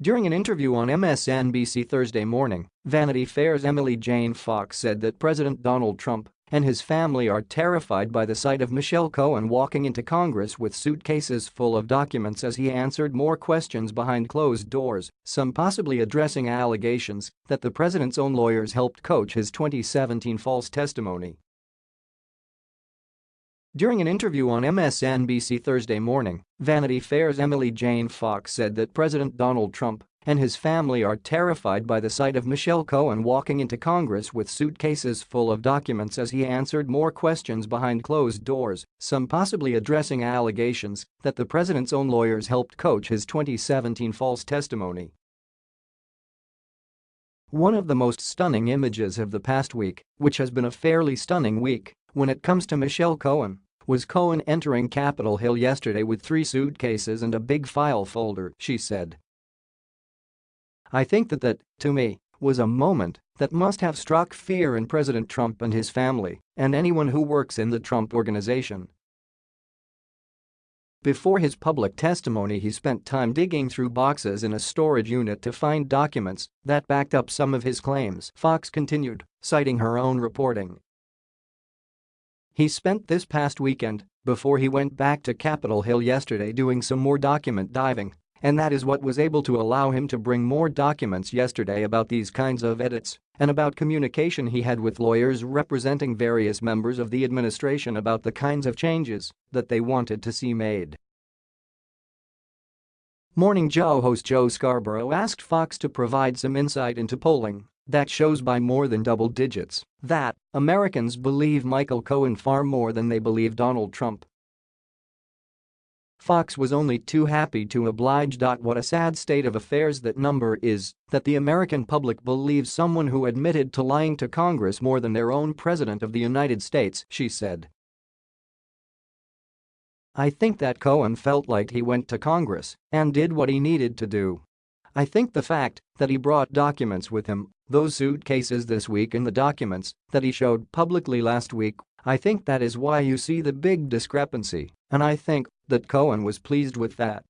During an interview on MSNBC Thursday morning, Vanity Fair's Emily Jane Fox said that President Donald Trump and his family are terrified by the sight of Michael Cohen walking into Congress with suitcases full of documents as he answered more questions behind closed doors, some possibly addressing allegations that the president's own lawyers helped coach his 2017 false testimony. During an interview on MSNBC Thursday morning, Vanity Fair's Emily Jane Fox said that President Donald Trump and his family are terrified by the sight of Michael Cohen walking into Congress with suitcases full of documents as he answered more questions behind closed doors, some possibly addressing allegations that the president's own lawyers helped coach his 2017 false testimony. One of the most stunning images of the past week, which has been a fairly stunning week when it comes to Michael Cohen, was Cohen entering Capitol Hill yesterday with three suitcases and a big file folder, she said. I think that that, to me, was a moment that must have struck fear in President Trump and his family and anyone who works in the Trump organization. Before his public testimony he spent time digging through boxes in a storage unit to find documents that backed up some of his claims, Fox continued, citing her own reporting. He spent this past weekend, before he went back to Capitol Hill yesterday doing some more document diving, and that is what was able to allow him to bring more documents yesterday about these kinds of edits and about communication he had with lawyers representing various members of the administration about the kinds of changes that they wanted to see made. Morning Joe host Joe Scarborough asked Fox to provide some insight into polling that shows by more than double digits that Americans believe Michael Cohen far more than they believe Donald Trump. Fox was only too happy to oblige. What a sad state of affairs that number is that the American public believes someone who admitted to lying to Congress more than their own President of the United States, she said. I think that Cohen felt like he went to Congress and did what he needed to do. I think the fact that he brought documents with him, those suitcases this week and the documents that he showed publicly last week, I think that is why you see the big discrepancy, and I think that Cohen was pleased with that.